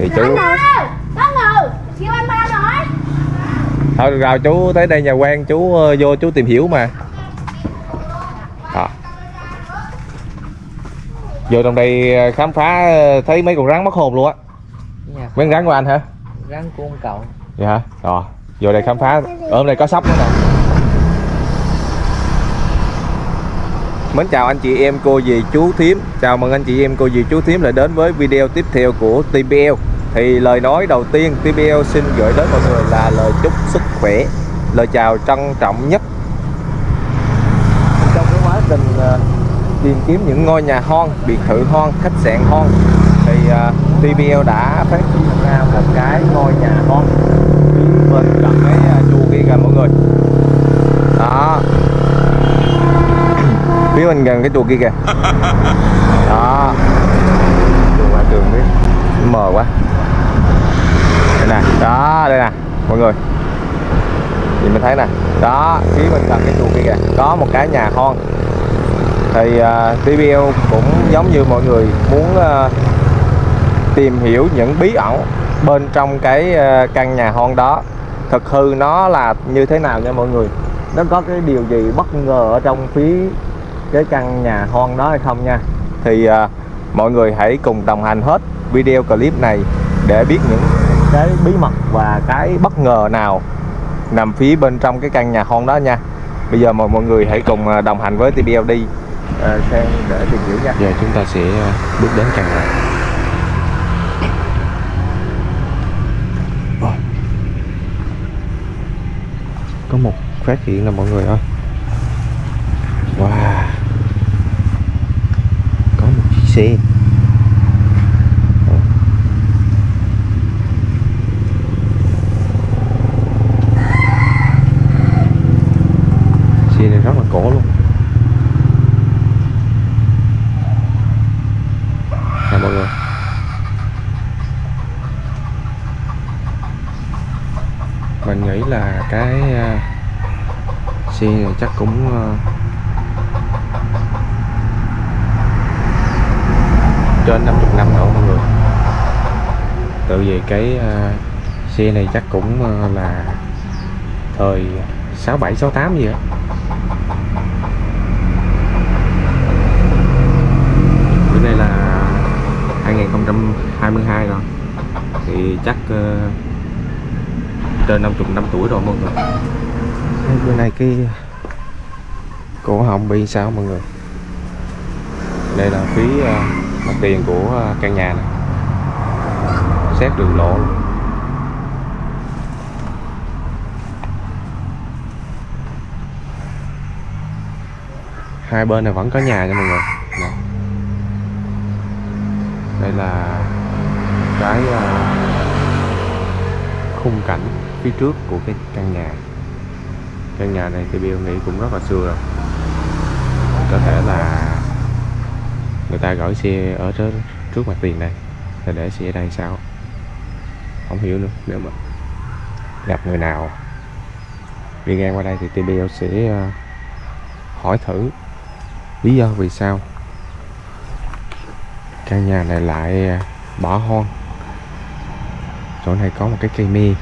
thì chú anh ba rồi thôi rồi chú tới đây nhà quen chú ờ, vô chú tìm hiểu mà. Đó. vô trong đây ờ, khám phá ờ, thấy mấy con rắn mất hồn luôn á. Nhà mấy con rắn của anh hả? Rắn của ông cậu. Vậy hả rồi. Vô đây khám phá. Ở đây có sóc nữa nè. Mến chào anh chị em cô dì chú thím. Chào mừng anh chị em cô dì chú thím lại đến với video tiếp theo của TPL thì lời nói đầu tiên TPL xin gửi đến mọi người là lời chúc sức khỏe Lời chào trân trọng nhất. Trong cái quá trình uh, tìm kiếm những ngôi nhà hon, biệt thự hon, khách sạn hon Thì à, uh, TPL đã phát hiện ra một cái ngôi nhà hon bên gần cái uh, chùa kia kìa mọi người. Đó. Phía bên gần cái chùa kia kìa. Đó. Đường ngoài đường biết. Mờ quá nè. Đó đây nè mọi người. Nhìn mình thấy nè. Đó phía bên cạnh cái chuồng kia kìa. Có một cái nhà hon. Thì à, uh, TBL cũng giống như mọi người muốn uh, tìm hiểu những bí ẩn bên trong cái uh, căn nhà hon đó. Thực hư nó là như thế nào nha mọi người? Nó có cái điều gì bất ngờ ở trong phía cái căn nhà hon đó hay không nha? Thì uh, mọi người hãy cùng đồng hành hết video clip này để biết những cái bí mật và cái bất ngờ nào nằm phía bên trong cái căn nhà hon đó nha. Bây giờ mời mọi người hãy cùng à, đồng hành với TBL đi sang để tìm hiểu nha. Giờ chúng ta sẽ à, bước đến căn nhà. Có một phát hiện là mọi người ơi. Wow. Có một chiếc xe xe này rất là cổ luôn. Nè mọi người. Mình nghĩ là cái uh, xe này chắc cũng uh, trên 50 năm nữa mọi người. Tự vì cái uh, xe này chắc cũng uh, là thời 67 68 gì á. Bữa nay là 2022 rồi. Thì chắc uh, trên 50 năm tuổi rồi mọi người. Thấy bữa nay cái cổ họng bị sao mọi người? Đây là phía uh, mặt tiền của uh, căn nhà này xét đường lộ. Hai bên này vẫn có nhà nha mọi người. Nè đây là cái ờ, khung cảnh phía trước của cái căn nhà. Căn nhà này thì Bill nghĩ cũng rất là xưa rồi. Có thể là người ta gửi xe ở trên trước mặt tiền đây là để xe ở đây sao? Không hiểu nữa, nếu mà gặp người nào đi ngang qua đây thì TBL sẽ ờ, hỏi thử lý do vì sao căn nhà này lại à, bỏ hoang. Chỗ này có một cái cây mi.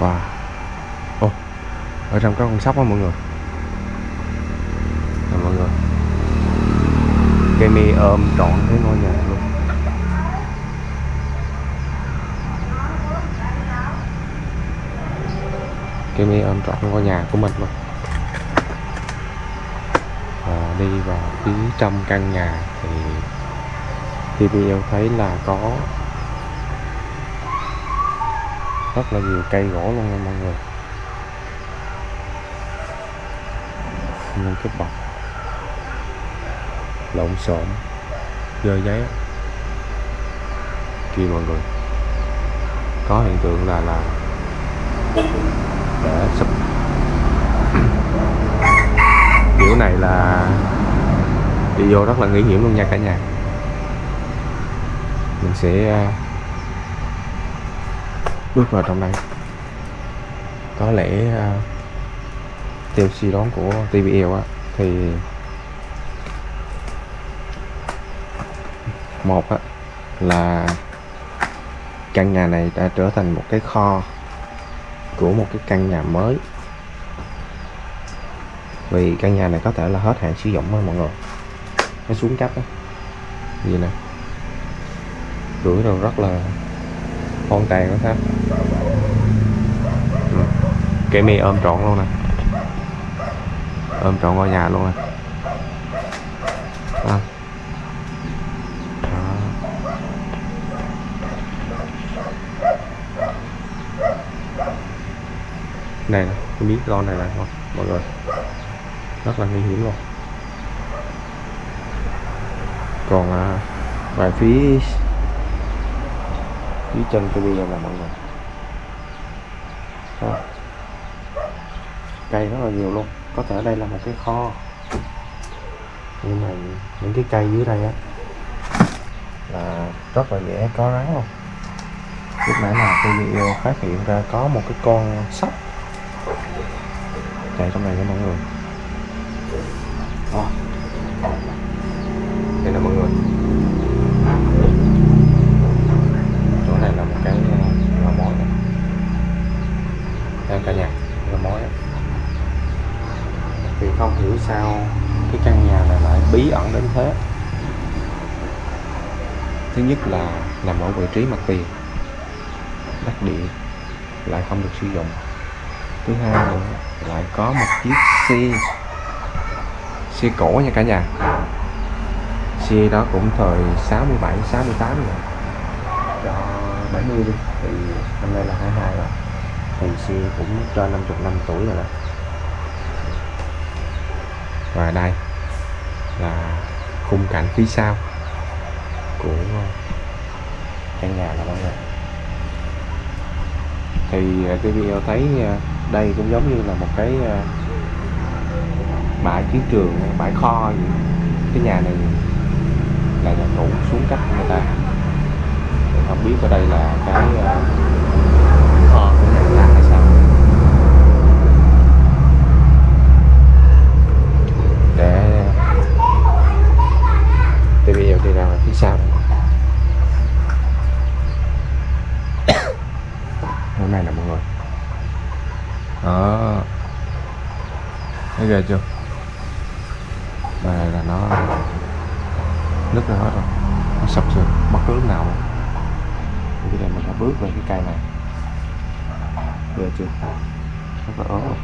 Wow. Ô Ở trong có con sóc đó mọi người. Rồi, mọi người. Cây mi ôm trọn cái ngôi nhà luôn. Cây mi ôm trọn ngôi nhà của mình luôn đi vào phía trong căn nhà thì TPL thấy là có rất là nhiều cây gỗ luôn nha mọi người. Những cái bọc lộn xộn, dơ giấy kia mọi người, có hiện tượng là là để sụp kiểu này là đi vô rất là nguy hiểm luôn nha cả nhà. Mình sẽ à, bước vào trong đây. Có lẽ à, theo suy đoán của TBL á thì một á, là căn nhà này đã trở thành một cái kho của một cái căn nhà mới vì căn nhà này có thể là hết hạn sử dụng á mọi người. Nó xuống cấp á. Gì nè. Rưỡi rồi rất là hoàn tàn đó ha. Ừ. cây mi ôm trọn luôn nè. Ôm trọn ngôi nhà luôn nè. À. Này nè biết miếng con này là không, mọi người rất là nguy hiểm luôn. Còn à, về phía phía chân tôi đi là mọi người. À. cây rất là nhiều luôn. Có thể đây là một cái kho. Nhưng mà những cái cây dưới đây á là rất là dễ có rắn luôn. Lúc nãy là tôi video phát hiện ra có một cái con sóc. Chạy trong này nha mọi người. Đó. đây là mọi người chỗ này là một cái ờ, lò mối này. đây cả nhà, lò mối á. thì không hiểu sao cái căn nhà này lại bí ẩn đến thế thứ nhất là nằm ở vị trí mặt tiền, đắc địa, lại không được sử dụng thứ hai nữa, lại có một chiếc xe xe cổ nha cả nhà. Xe đó cũng thời 67 68 rồi. Cho 70 đi thì năm nay là 22 rồi. Thì xe cũng trên 50 năm tuổi rồi đó. Và đây là khung cảnh phía sau của căn nhà là mọi người thì ờ, cái video thấy ờ, đây cũng giống như là một cái ờ, bãi chiến trường bãi kho gì, cái nhà này là nhà cũ xuống cấp của người ta. Không biết ở đây là cái ờ, kho của nhà người ta hay sao. Để thì bây giờ đi ra ngoài phía sau hôm nay là mọi người. Đó. Thấy ghê chưa? Về là nó nứt ra hết rồi. Nó sập sụp bất cứ lúc nào luôn. Bây giờ mình sẽ bước về cái cây này. Về chưa? Rất là ớn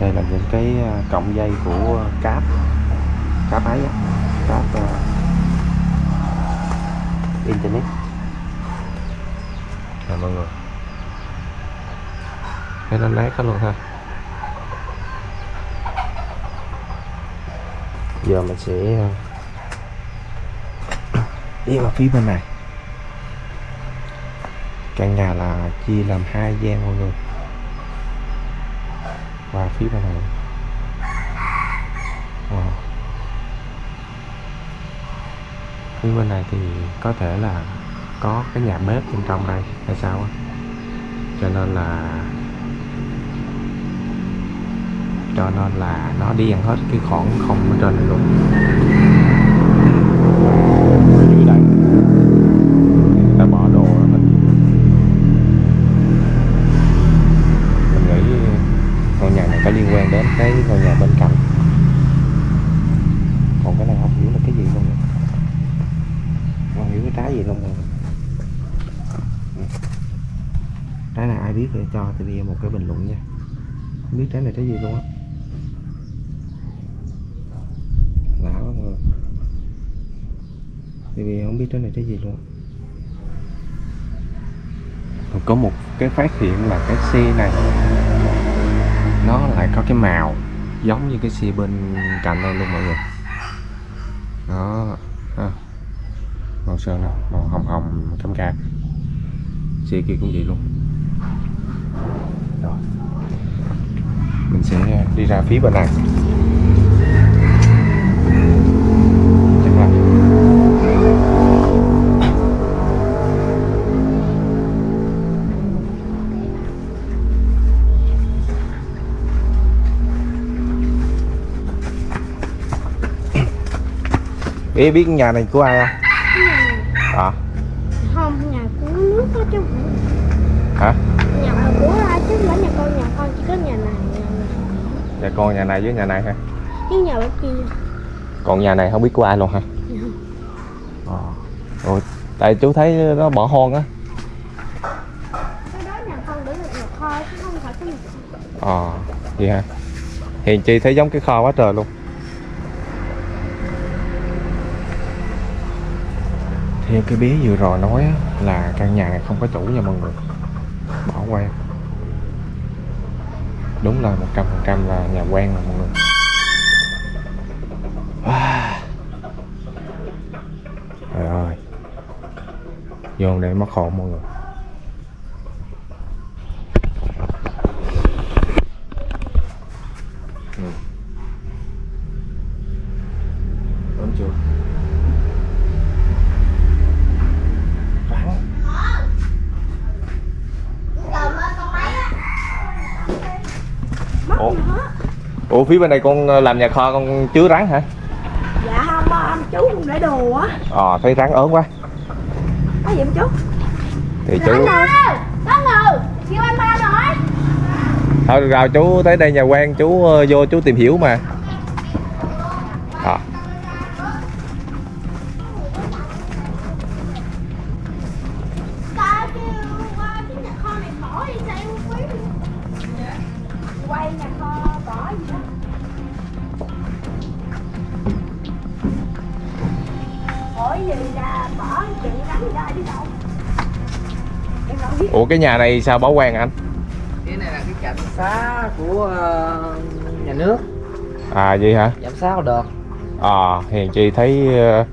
đây là những cái à, cọng dây của cáp. Cáp ấy á. Cáp uh, internet. Nè mọi người. Thấy nó nát hết luôn ha. Giờ mình sẽ ờ, đi vào phía bên này. Căn nhà là chia làm hai gian mọi người. Và phía bên này. Wow. phía bên này thì có thể là có cái nhà bếp bên trong đây, hay sao á. Cho nên là cho nên là nó đi ăn hết cái khoảng không ở trên này luôn. Dưới đây. Người bỏ đồ đó mình nghĩ ngôi nhà này có liên quan đến cái ngôi nhà bên cạnh. Còn cái này không hiểu là cái gì luôn không hiểu cái trái gì luôn trái này ai biết thì cho thì bây một cái bình luận nha. Không biết trái này trái gì luôn á lạ quá mọi người thì vì không biết trái này trái gì luôn. Còn có một cái phát hiện là cái xe này, nó lại có cái màu giống như cái xe bên cạnh đây luôn mọi người. Đó ha. màu sơn nè, màu hồng hồng cam cam. Xe kia cũng vậy luôn. Rồi, mình sẽ đi ra phía bên này. Ý biết nhà này của ai không? À không nhà của nước đó chứ. Hả? Nhà của ai chứ? Không phải nhà con nhà con chỉ có nhà này nhà này. Nhà con nhà này với nhà này hả? Với nhà bên kia. Còn nhà này không biết của ai luôn hả? Ờ. Ủa, tại chú thấy nó bỏ hoang á. Cái đó nhà con để được nhà kho chứ không phải cái nhà. Ờ vậy hả? Hiền chi thấy giống cái kho quá trời luôn theo cái bé vừa rồi nói là căn nhà này không có chủ nha mọi người. Bỏ quan đúng là một trăm phần trăm là nhà quen rồi mọi người. Trời ơi. Vô để mất hồn mọi người. Phía bên này con ờ, làm nhà kho con chứa rắn hả? dạ không ông chú không để đồ á. Ờ thấy rắn ớn quá. Có gì không chú? Thì chú có ngừ kêu anh ba nói Thôi được rồi chú tới đây nhà quen chú ờ, vô chú tìm hiểu mà Ủa cái nhà này sao bảo quen anh? cái này là cái trạm xá của ờ, nhà nước. À vậy hả? trạm xá được Ờ hiền chi thấy ờ,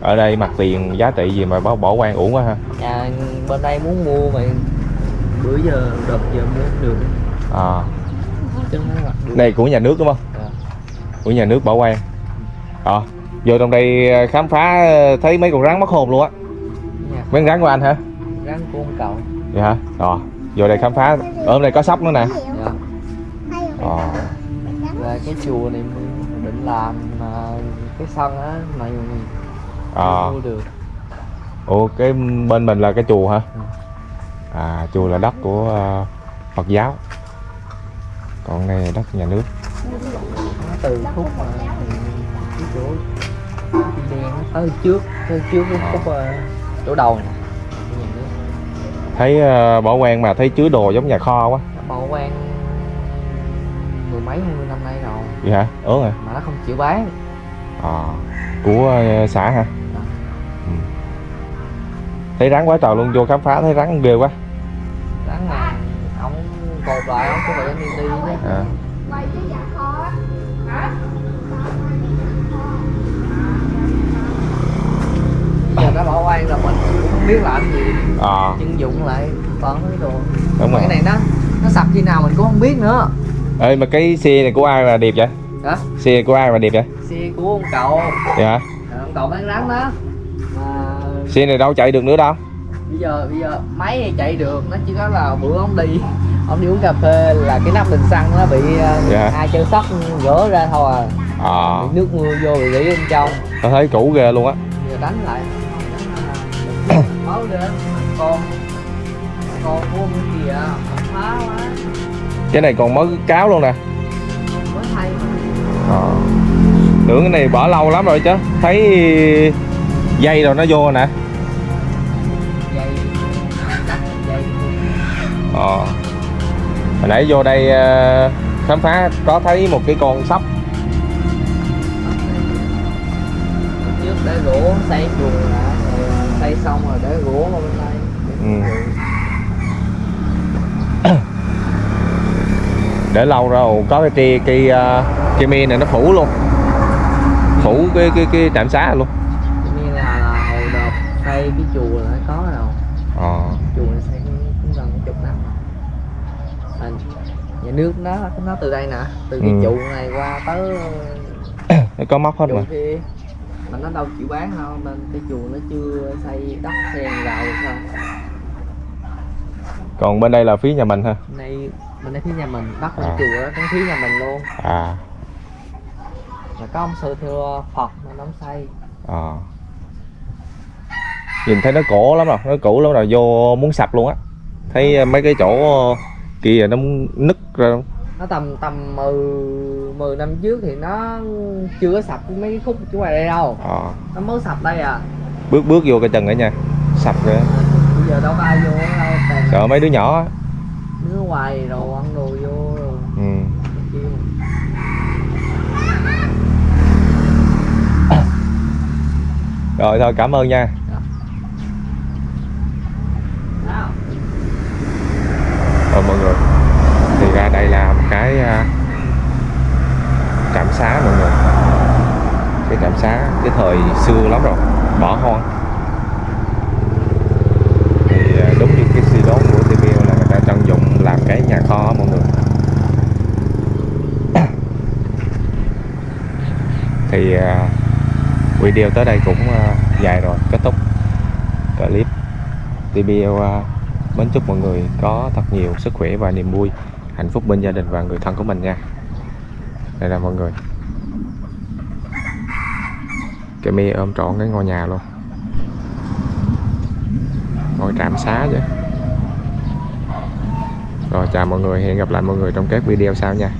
ở đây mặt tiền giá trị gì mà bảo bỏ quan uổng quá ha? Nhà bên đây muốn mua mà bữa giờ đợt giờ mua được. À, này của nhà nước đúng không? Dạ. của nhà nước bảo quan ờ vô trong đây khám phá thấy mấy con rắn mất hồn luôn á con rắn của anh hả? Rắn của ông cậu. Vậy hả? Rồi vô đây khám phá. Ở đây có sóc nữa nè. Dạ. ờ và cái chùa này mình định làm ờ, cái sân á mà ờ mua được. Ủa cái bên mình là cái chùa hả? Ừ. à chùa là đất của ờ, phật giáo. Còn đây là đất nhà nước. Nó từ khúc mà cái chỗ cái đen tới trước tới trước cái khúc ờ, chỗ đầu nước. thấy ờ, bảo quan mà thấy chứa đồ giống nhà kho quá. Bảo quan mười mấy hai mươi năm nay rồi. Vậy hả? Ớn à mà nó không chịu bán. À của ờ, xã hả? Dạ. ừ. thấy rắn quá trời luôn vô khám phá thấy rắn ghê quá. Rắn mà ông cột lại ông có phải đi đi chứ. À. quay cái nhà kho á hả giờ nó bảo quan là mình không biết làm gì. À. Chân dụng lại toàn mấy đồ. Đúng rồi cái này nó nó sập khi nào mình cũng không biết nữa. Ê mà cái xe này của ai mà đẹp vậy? Đó xe này của ai mà đẹp vậy? Xe của ông cậu. Hả Ờ, ông cậu bán rắn đó. Mà xe này đâu chạy được nữa đâu. bây giờ bây giờ máy thì chạy được nó chỉ có là bữa ông đi ông đi uống cà phê là cái nắp bình xăng nó bị ờ, Dạ. hai chân sắt gỡ ra thôi à. À. Nước mưa vô bị rỉ bên trong. Tao thấy cũ ghê luôn á. Giờ đánh lại máu lên còn con của ông kìa phá quá cái này còn mới cáo luôn nè. Mới thay à. tưởng cái này bỏ lâu lắm rồi chứ. Thấy dây rồi nó vô rồi nè. Dây cắt dây ờ. Hồi nãy vô đây ờ, khám phá có thấy một cái con sóc. Trước để gỗ xây chuồng xong rồi để gỗ vào bên đây. Ừ. để lâu rồi có cái cây cây cây mi này nó phủ luôn. Phủ cái cái cái trạm xá luôn. Như là, là hồi đợt xây cái chùa là có đâu ờ. Chùa này xây cũng gần chục năm rồi. À, nhà nước nó nó từ đây nè từ cái Ừ. trụ này qua tới nó có móc hết mà. kia mà nó đâu chịu bán đâu nên cái chùa nó chưa xây đất sen được sao còn bên đây là phía nhà mình ha đây bên đây phía nhà mình đất bên À. chùa đó trong phía nhà mình luôn à mà có ông sư thưa Phật nên ông xây Ờ. nhìn thấy nó cổ lắm rồi nó cũ lắm rồi vô muốn sập luôn á thấy ờ, mấy cái chỗ kia nó nứt ra. Nó tầm tầm 10 10 năm trước thì nó chưa có sập mấy cái khúc chỗ ngoài đây đâu Ờ. nó mới sập đây à bước bước vô cái chân nữa nha sập á. bây giờ đâu có ai vô đâu sợ mấy đứa nhỏ á. đứa ngoài rồi ăn đồ vô rồi ừ. rồi thôi cảm ơn nha sao rồi mọi người thì ra đây là một cái à, trạm xá mọi người. Cái trạm xá, cái thời xưa lắm rồi, bỏ hoang. Thì à, đúng như cái suy đoán của TVL là người ta tận dụng làm cái nhà kho mọi người. Thì à, video tới đây cũng dài rồi, kết thúc clip. TBL mến chúc mọi người có thật nhiều sức khỏe và niềm vui hạnh phúc bên gia đình và người thân của mình nha. Đây là mọi người. Cái mi ôm trọn cái ngôi nhà luôn. Ngôi trạm xá chứ. Rồi, chào mọi người. Hẹn gặp lại mọi người trong các video sau nha.